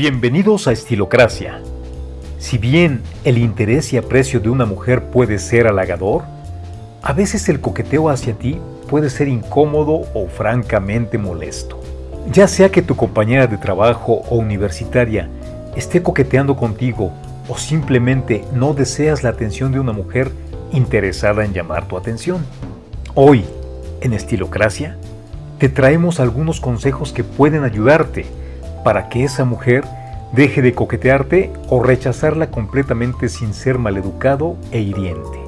Bienvenidos a Estilocracia. Si bien el interés y aprecio de una mujer puede ser halagador, a veces el coqueteo hacia ti puede ser incómodo o francamente molesto. Ya sea que tu compañera de trabajo o universitaria esté coqueteando contigo o simplemente no deseas la atención de una mujer interesada en llamar tu atención. Hoy, en Estilocracia, te traemos algunos consejos que pueden ayudarte para que esa mujer deje de coquetearte o rechazarla completamente sin ser maleducado e hiriente.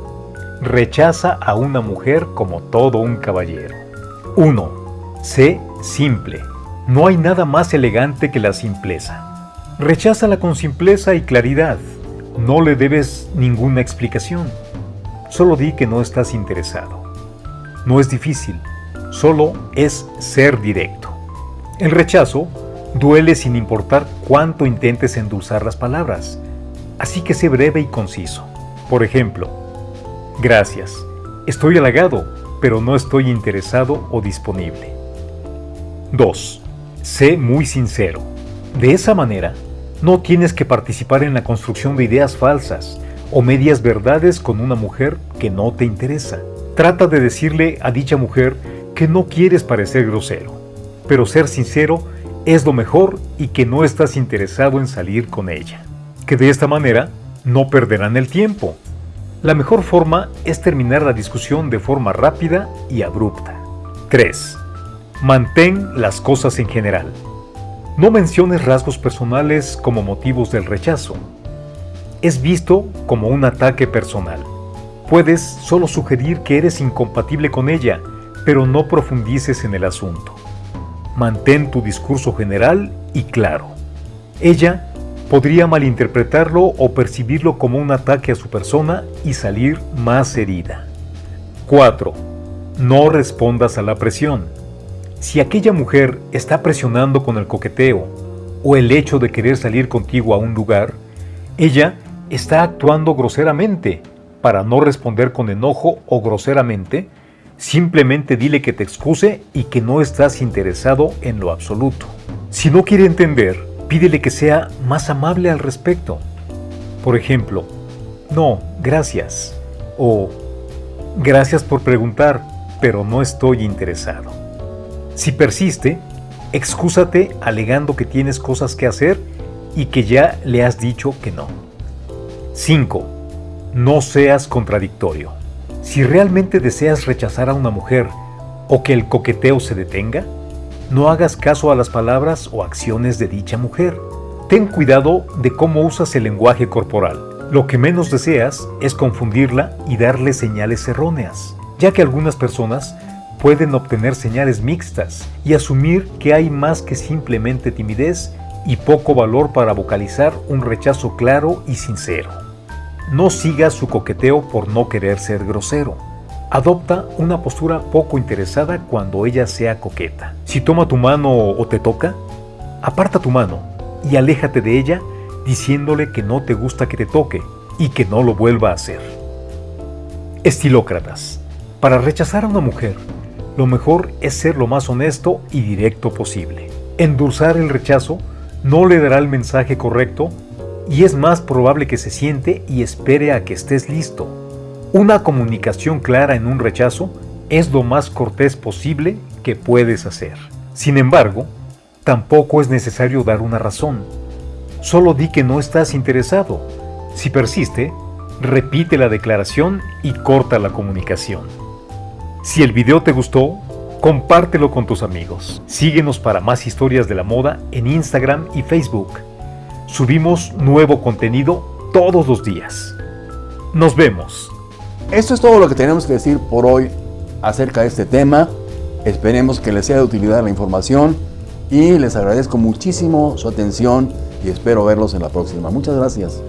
Rechaza a una mujer como todo un caballero. 1. Sé simple. No hay nada más elegante que la simpleza. Recházala con simpleza y claridad. No le debes ninguna explicación. Solo di que no estás interesado. No es difícil, solo es ser directo. El rechazo duele sin importar cuánto intentes endulzar las palabras, así que sé breve y conciso. Por ejemplo, gracias, estoy halagado, pero no estoy interesado o disponible. 2. Sé muy sincero. De esa manera, no tienes que participar en la construcción de ideas falsas o medias verdades con una mujer que no te interesa. Trata de decirle a dicha mujer que no quieres parecer grosero, pero ser sincero es lo mejor y que no estás interesado en salir con ella. Que de esta manera no perderán el tiempo. La mejor forma es terminar la discusión de forma rápida y abrupta. 3. Mantén las cosas en general. No menciones rasgos personales como motivos del rechazo. Es visto como un ataque personal. Puedes solo sugerir que eres incompatible con ella, pero no profundices en el asunto. Mantén tu discurso general y claro. Ella podría malinterpretarlo o percibirlo como un ataque a su persona y salir más herida. 4. No respondas a la presión. Si aquella mujer está presionando con el coqueteo o el hecho de querer salir contigo a un lugar, ella está actuando groseramente. Para no responder con enojo o groseramente, simplemente dile que te excuse y que no estás interesado en lo absoluto. Si no quiere entender, pídele que sea más amable al respecto. Por ejemplo, no, gracias. O gracias por preguntar, pero no estoy interesado. Si persiste, excúsate alegando que tienes cosas que hacer y que ya le has dicho que no. 5. No seas contradictorio. Si realmente deseas rechazar a una mujer o que el coqueteo se detenga, no hagas caso a las palabras o acciones de dicha mujer. Ten cuidado de cómo usas el lenguaje corporal. Lo que menos deseas es confundirla y darle señales erróneas, ya que algunas personas pueden obtener señales mixtas y asumir que hay más que simplemente timidez y poco valor para vocalizar un rechazo claro y sincero. No sigas su coqueteo por no querer ser grosero. Adopta una postura poco interesada cuando ella sea coqueta. Si toma tu mano o te toca, aparta tu mano y aléjate de ella diciéndole que no te gusta que te toque y que no lo vuelva a hacer. Estilócratas. Para rechazar a una mujer, lo mejor es ser lo más honesto y directo posible. Endulzar el rechazo no le dará el mensaje correcto y es más probable que se siente y espere a que estés listo. Una comunicación clara en un rechazo es lo más cortés posible que puedes hacer. Sin embargo, tampoco es necesario dar una razón. Solo di que no estás interesado. Si persiste, repite la declaración y corta la comunicación. Si el video te gustó, compártelo con tus amigos. Síguenos para más historias de la moda en Instagram y Facebook. Subimos nuevo contenido todos los días. Nos vemos. Esto es todo lo que tenemos que decir por hoy acerca de este tema. Esperemos que les sea de utilidad la información y les agradezco muchísimo su atención y espero verlos en la próxima. Muchas gracias.